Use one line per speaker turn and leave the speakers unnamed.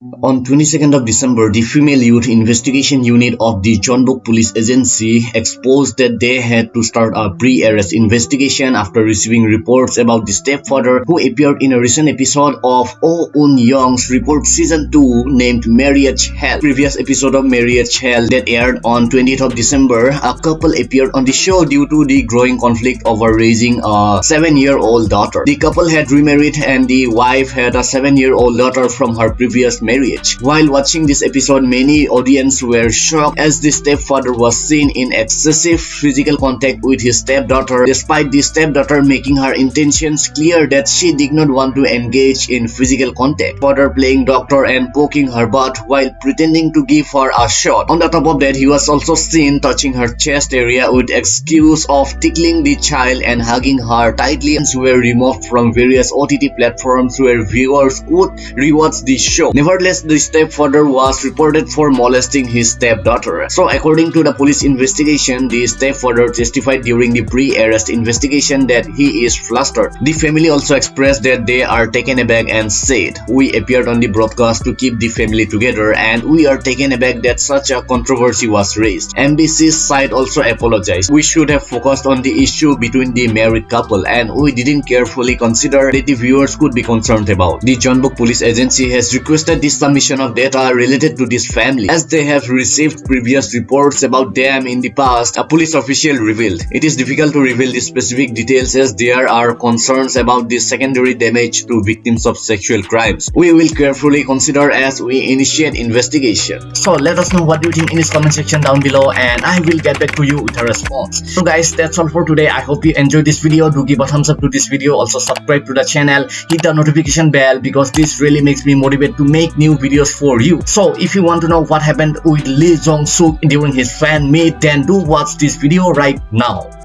On 22nd of December, the Female Youth Investigation Unit of the Jeonbuk Police Agency exposed that they had to start a pre-arrest investigation after receiving reports about the stepfather who appeared in a recent episode of Oh Un Young's Report Season 2 named Marriage Hell. Previous episode of Marriage Hell that aired on 20th of December, a couple appeared on the show due to the growing conflict over raising a 7-year-old daughter. The couple had remarried and the wife had a 7-year-old daughter from her previous marriage. While watching this episode, many audience were shocked as the stepfather was seen in excessive physical contact with his stepdaughter despite the stepdaughter making her intentions clear that she did not want to engage in physical contact. Father playing doctor and poking her butt while pretending to give her a shot. On the top of that, he was also seen touching her chest area with excuse of tickling the child and hugging her tightly and were removed from various OTT platforms where viewers could rewatch the show. Never Nevertheless, the stepfather was reported for molesting his stepdaughter. So according to the police investigation, the stepfather testified during the pre-arrest investigation that he is flustered. The family also expressed that they are taken aback and said, We appeared on the broadcast to keep the family together and we are taken aback that such a controversy was raised. MBC's side also apologized. We should have focused on the issue between the married couple and we didn't carefully consider that the viewers could be concerned about. The Jeonbuk Police Agency has requested the the submission of data related to this family as they have received previous reports about them in the past a police official revealed. It is difficult to reveal the specific details as there are concerns about the secondary damage to victims of sexual crimes. We will carefully consider as we initiate investigation. So let us know what you think in this comment section down below and i will get back to you with a response. So guys that's all for today. I hope you enjoyed this video. Do give a thumbs up to this video. Also subscribe to the channel. Hit the notification bell because this really makes me motivate to make new videos for you. So if you want to know what happened with Lee Jong Suk during his fan meet then do watch this video right now.